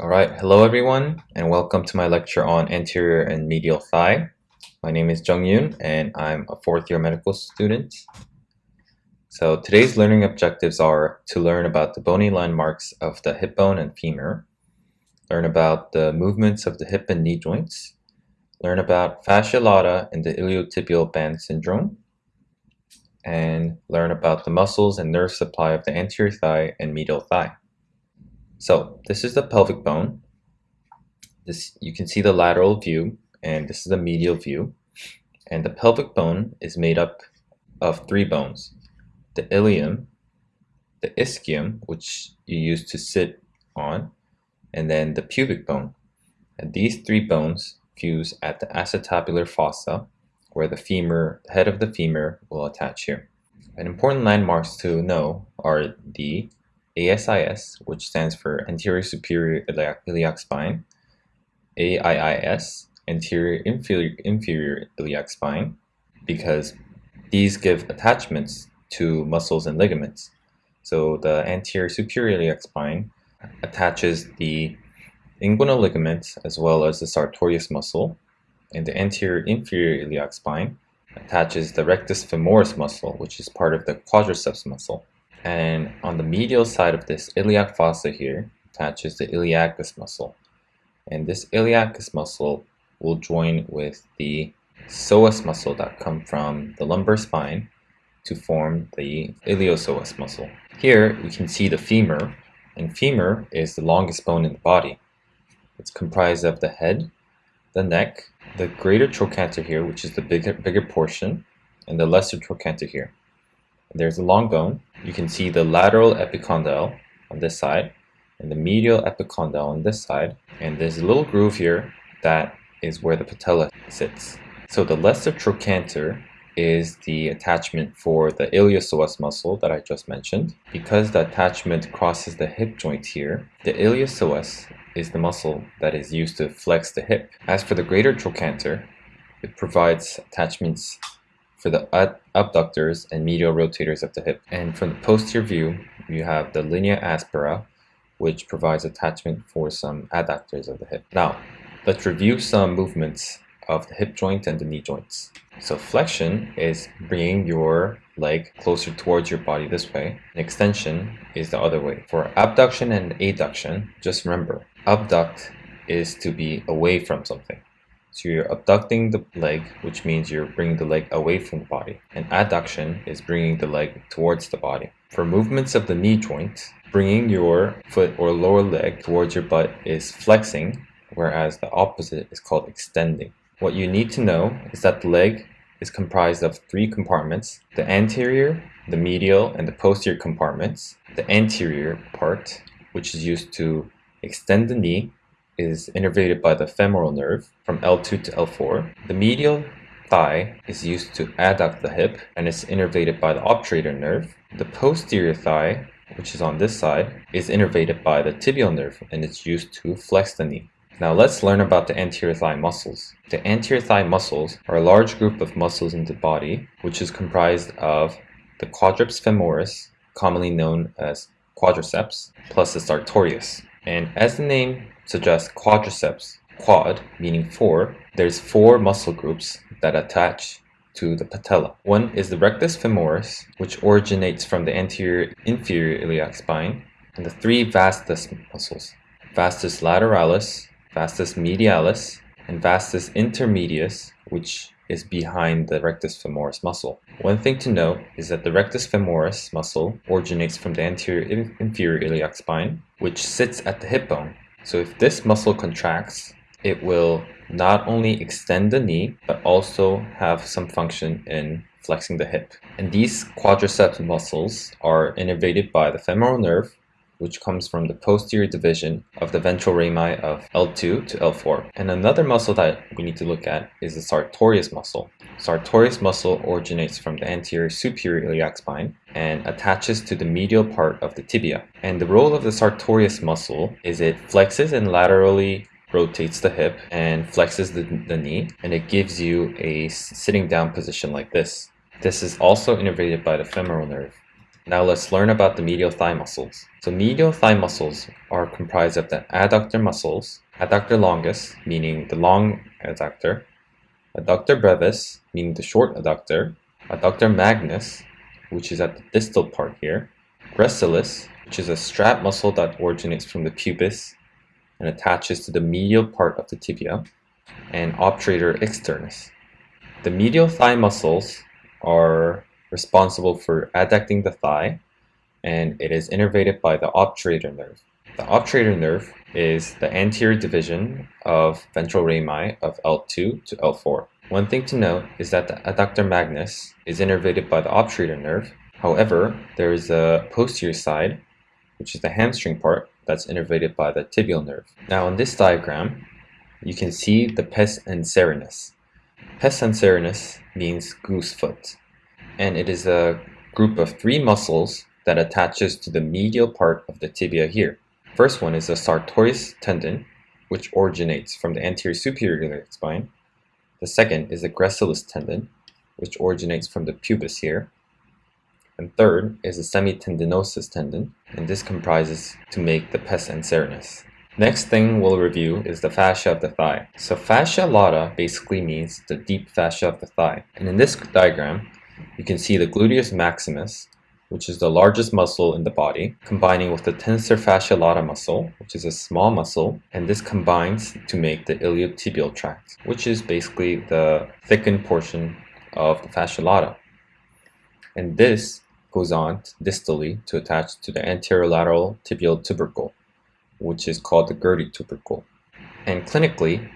Alright, hello everyone and welcome to my lecture on anterior and medial thigh. My name is Jung Yoon and I'm a fourth year medical student. So today's learning objectives are to learn about the bony landmarks of the hip bone and femur, learn about the movements of the hip and knee joints, learn about fascia lata and the iliotibial band syndrome, and learn about the muscles and nerve supply of the anterior thigh and medial thigh. So this is the pelvic bone. This You can see the lateral view and this is the medial view. And the pelvic bone is made up of three bones. The ilium, the ischium, which you use to sit on, and then the pubic bone. And these three bones fuse at the acetabular fossa, where the femur, the head of the femur will attach here. And important landmarks to know are the ASIS, which stands for anterior superior iliac, iliac spine, AIIS, anterior inferior, inferior iliac spine, because these give attachments to muscles and ligaments. So the anterior superior iliac spine attaches the inguinal ligament as well as the sartorius muscle, and the anterior inferior iliac spine attaches the rectus femoris muscle, which is part of the quadriceps muscle. And on the medial side of this iliac fossa here attaches the iliacus muscle. And this iliacus muscle will join with the psoas muscle that come from the lumbar spine to form the iliopsoas muscle. Here we can see the femur, and femur is the longest bone in the body. It's comprised of the head, the neck, the greater trochanter here, which is the bigger, bigger portion, and the lesser trochanter here. There's a long bone. You can see the lateral epicondyle on this side and the medial epicondyle on this side. And there's a little groove here that is where the patella sits. So the lesser trochanter is the attachment for the iliopsoas muscle that I just mentioned. Because the attachment crosses the hip joint here, the iliopsoas is the muscle that is used to flex the hip. As for the greater trochanter, it provides attachments for the abductors and medial rotators of the hip. And from the posterior view, you have the linea aspera, which provides attachment for some adductors of the hip. Now, let's review some movements of the hip joint and the knee joints. So flexion is bringing your leg closer towards your body this way. And extension is the other way. For abduction and adduction, just remember, abduct is to be away from something. So you're abducting the leg, which means you're bringing the leg away from the body. And adduction is bringing the leg towards the body. For movements of the knee joint, bringing your foot or lower leg towards your butt is flexing, whereas the opposite is called extending. What you need to know is that the leg is comprised of three compartments, the anterior, the medial, and the posterior compartments. The anterior part, which is used to extend the knee, is innervated by the femoral nerve from L2 to L4. The medial thigh is used to adduct the hip and is innervated by the obturator nerve. The posterior thigh, which is on this side, is innervated by the tibial nerve and is used to flex the knee. Now let's learn about the anterior thigh muscles. The anterior thigh muscles are a large group of muscles in the body which is comprised of the quadriceps femoris, commonly known as quadriceps, plus the sartorius. And as the name suggests quadriceps, quad meaning four, there's four muscle groups that attach to the patella. One is the rectus femoris, which originates from the anterior inferior iliac spine, and the three vastus muscles, vastus lateralis, vastus medialis, and vastus intermedius, which is behind the rectus femoris muscle. One thing to note is that the rectus femoris muscle originates from the anterior inferior iliac spine, which sits at the hip bone. So if this muscle contracts, it will not only extend the knee, but also have some function in flexing the hip. And these quadriceps muscles are innervated by the femoral nerve which comes from the posterior division of the ventral rami of L2 to L4. And another muscle that we need to look at is the sartorius muscle. Sartorius muscle originates from the anterior superior iliac spine and attaches to the medial part of the tibia. And the role of the sartorius muscle is it flexes and laterally rotates the hip and flexes the, the knee and it gives you a sitting down position like this. This is also innervated by the femoral nerve. Now let's learn about the medial thigh muscles. So medial thigh muscles are comprised of the adductor muscles, adductor longus, meaning the long adductor, adductor brevis, meaning the short adductor, adductor magnus, which is at the distal part here, gracilis, which is a strap muscle that originates from the pubis and attaches to the medial part of the tibia, and obturator externus. The medial thigh muscles are responsible for adducting the thigh, and it is innervated by the obturator nerve. The obturator nerve is the anterior division of ventral rami of L2 to L4. One thing to note is that the adductor magnus is innervated by the obturator nerve. However, there is a posterior side, which is the hamstring part, that's innervated by the tibial nerve. Now in this diagram, you can see the pes anserinus. Pes anserinus means goose foot, and it is a group of three muscles that attaches to the medial part of the tibia here. First one is the sartorius tendon, which originates from the anterior superior spine. The second is the gracilis tendon, which originates from the pubis here. And third is the semitendinosus tendon, and this comprises to make the pes anserinus. Next thing we'll review is the fascia of the thigh. So fascia lata basically means the deep fascia of the thigh. And in this diagram, you can see the gluteus maximus, which is the largest muscle in the body, combining with the tensor fascia lata muscle, which is a small muscle, and this combines to make the iliotibial tract, which is basically the thickened portion of the fascia lata. And this goes on distally to attach to the anterolateral tibial tubercle, which is called the Gerdy tubercle. And clinically,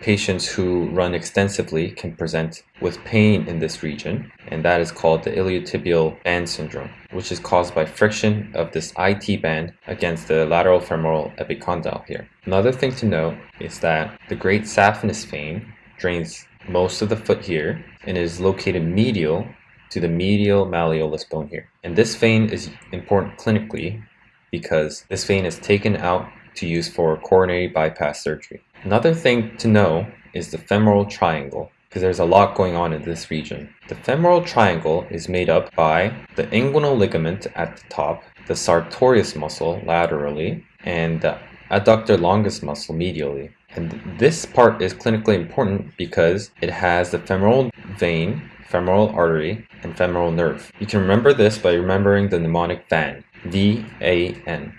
patients who run extensively can present with pain in this region, and that is called the iliotibial band syndrome, which is caused by friction of this IT band against the lateral femoral epicondyle here. Another thing to note is that the great saphenous vein drains most of the foot here and is located medial to the medial malleolus bone here. And this vein is important clinically because this vein is taken out to use for coronary bypass surgery. Another thing to know is the femoral triangle because there's a lot going on in this region. The femoral triangle is made up by the inguinal ligament at the top, the sartorius muscle laterally, and the adductor longus muscle medially. And this part is clinically important because it has the femoral vein, femoral artery, and femoral nerve. You can remember this by remembering the mnemonic VAN, V-A-N,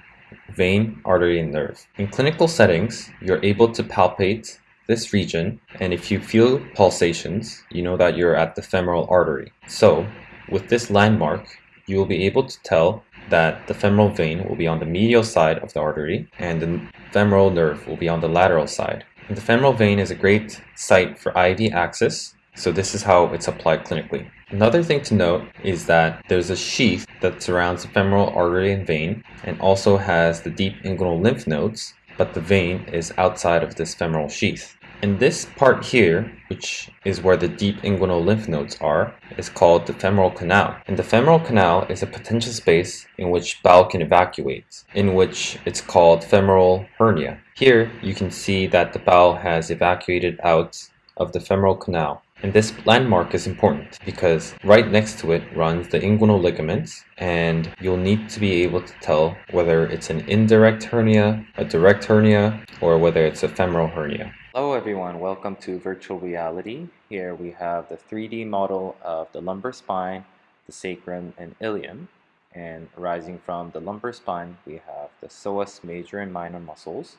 vein, artery, and nerve. In clinical settings, you're able to palpate this region, and if you feel pulsations, you know that you're at the femoral artery. So, with this landmark, you will be able to tell that the femoral vein will be on the medial side of the artery and the femoral nerve will be on the lateral side. And the femoral vein is a great site for IV access, so this is how it's applied clinically. Another thing to note is that there's a sheath that surrounds the femoral artery and vein and also has the deep inguinal lymph nodes, but the vein is outside of this femoral sheath. And this part here, which is where the deep inguinal lymph nodes are, is called the femoral canal. And the femoral canal is a potential space in which bowel can evacuate, in which it's called femoral hernia. Here, you can see that the bowel has evacuated out of the femoral canal. And this landmark is important because right next to it runs the inguinal ligaments and you'll need to be able to tell whether it's an indirect hernia, a direct hernia, or whether it's a femoral hernia. Hello everyone, welcome to Virtual Reality. Here we have the 3D model of the lumbar spine, the sacrum, and ilium. And arising from the lumbar spine, we have the psoas major and minor muscles,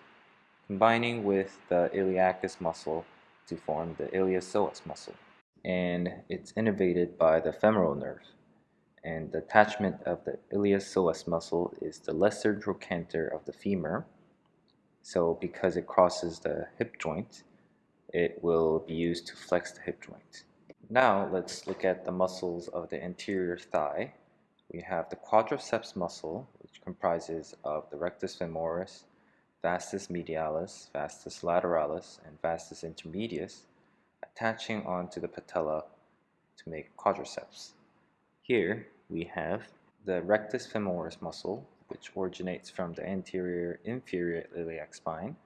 combining with the iliacus muscle to form the iliopsoas muscle. And it's innervated by the femoral nerve. And the attachment of the iliopsoas muscle is the lesser trochanter of the femur, so because it crosses the hip joint, it will be used to flex the hip joint. Now let's look at the muscles of the anterior thigh. We have the quadriceps muscle, which comprises of the rectus femoris, vastus medialis, vastus lateralis, and vastus intermedius, attaching onto the patella to make quadriceps. Here we have the rectus femoris muscle, which originates from the anterior inferior iliac spine.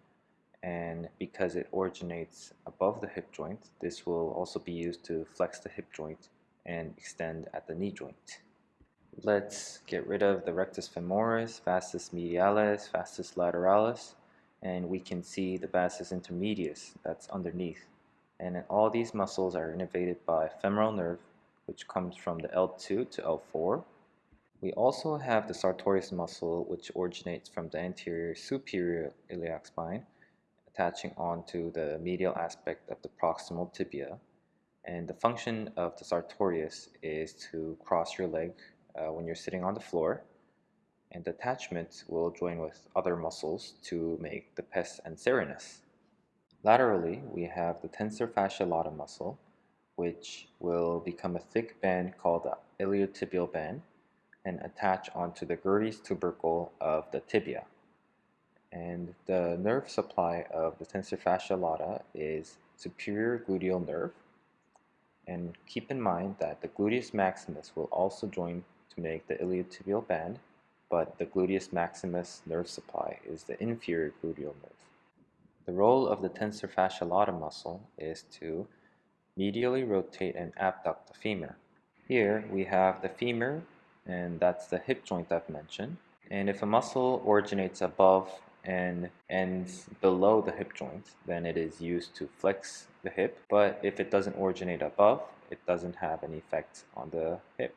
And because it originates above the hip joint, this will also be used to flex the hip joint and extend at the knee joint. Let's get rid of the rectus femoris, vastus medialis, vastus lateralis, and we can see the vastus intermedius that's underneath. And all these muscles are innervated by femoral nerve, which comes from the L2 to L4. We also have the sartorius muscle, which originates from the anterior superior iliac spine, attaching onto the medial aspect of the proximal tibia. And the function of the sartorius is to cross your leg uh, when you're sitting on the floor, and the attachment will join with other muscles to make the pes anserinus. Laterally, we have the tensor fasciae lata muscle, which will become a thick band called the iliotibial band and attach onto the Gerdy's tubercle of the tibia. And the nerve supply of the tensor fasciae lata is superior gluteal nerve. And keep in mind that the gluteus maximus will also join to make the iliotibial band, but the gluteus maximus nerve supply is the inferior gluteal nerve. The role of the tensor fasciae lata muscle is to medially rotate and abduct the femur. Here we have the femur, and that's the hip joint I've mentioned. And if a muscle originates above and ends below the hip joint, then it is used to flex the hip. But if it doesn't originate above, it doesn't have any effect on the hip.